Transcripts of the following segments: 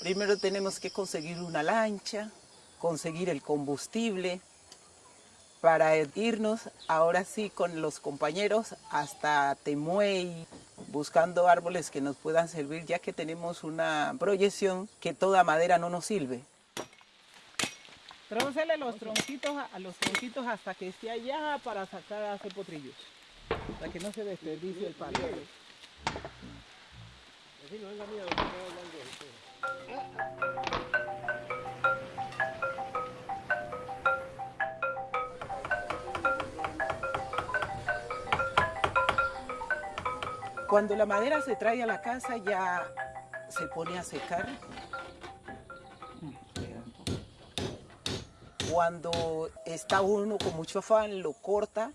Primero tenemos que conseguir una lancha, conseguir el combustible para irnos ahora sí con los compañeros hasta Temuey, buscando árboles que nos puedan servir ya que tenemos una proyección que toda madera no nos sirve. Trócele los tronquitos a, los tronquitos hasta que esté allá para sacar a hacer potrillos, para que no se desperdicie el palo. Cuando la madera se trae a la casa ya se pone a secar. Cuando está uno con mucho afán lo corta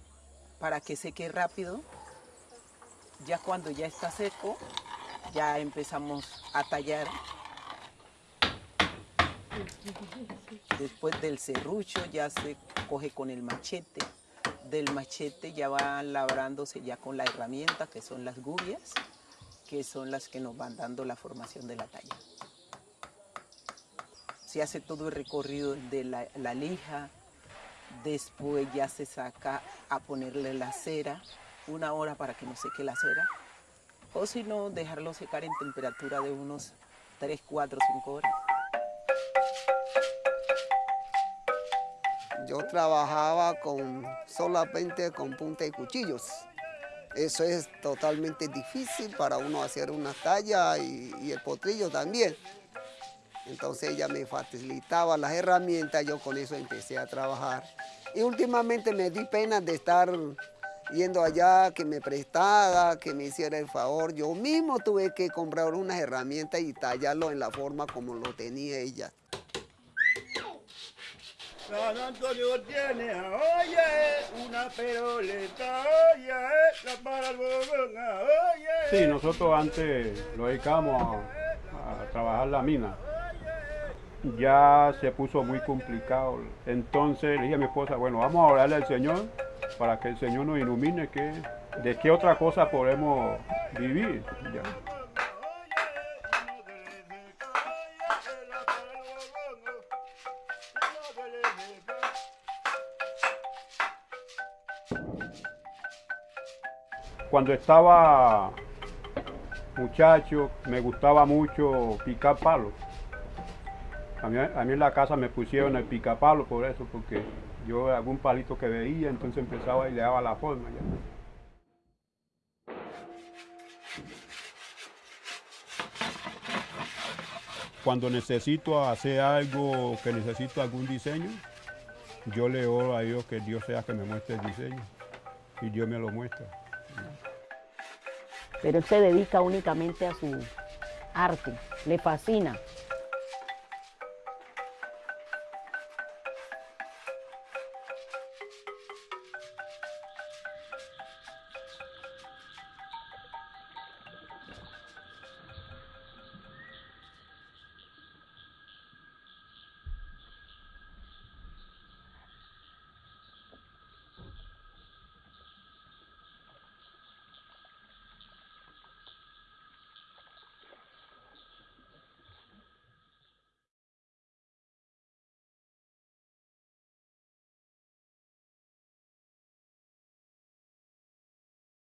para que seque rápido. Ya cuando ya está seco ya empezamos a tallar. Después del serrucho ya se coge con el machete del machete ya va labrándose ya con la herramienta que son las gubias, que son las que nos van dando la formación de la talla. Se hace todo el recorrido de la, lija, después ya se saca a ponerle la cera, una hora para que no seque la cera, o si no, dejarlo secar en temperatura de unos 3, 4, 5 horas. Yo trabajaba con solamente con punta y cuchillos. Eso es totalmente difícil para uno hacer una talla y, el potrillo también. Entonces ella me facilitaba las herramientas, yo con eso empecé a trabajar. Y últimamente me di pena de estar yendo allá, que me prestara, que me hiciera el favor. Yo mismo tuve que comprar unas herramientas y tallarlo en la forma como lo tenía ella. San Antonio tiene, oye, una peroleta, oye, la para el oye. Sí, nosotros antes lo dedicamos a, trabajar la mina. Ya se puso muy complicado. Entonces le dije a mi esposa, bueno, vamos a orarle al Señor para que el Señor nos ilumine que, de qué otra cosa podemos vivir. Cuando estaba muchacho, me gustaba mucho picar palos. A mí, en la casa me pusieron el picapalo por eso, porque yo algún palito que veía, entonces empezaba y le daba la forma. Cuando necesito hacer algo, que necesito algún diseño, yo le oro a Dios que Dios sea que me muestre el diseño y Dios me lo muestra pero él se dedica únicamente a su arte, le fascina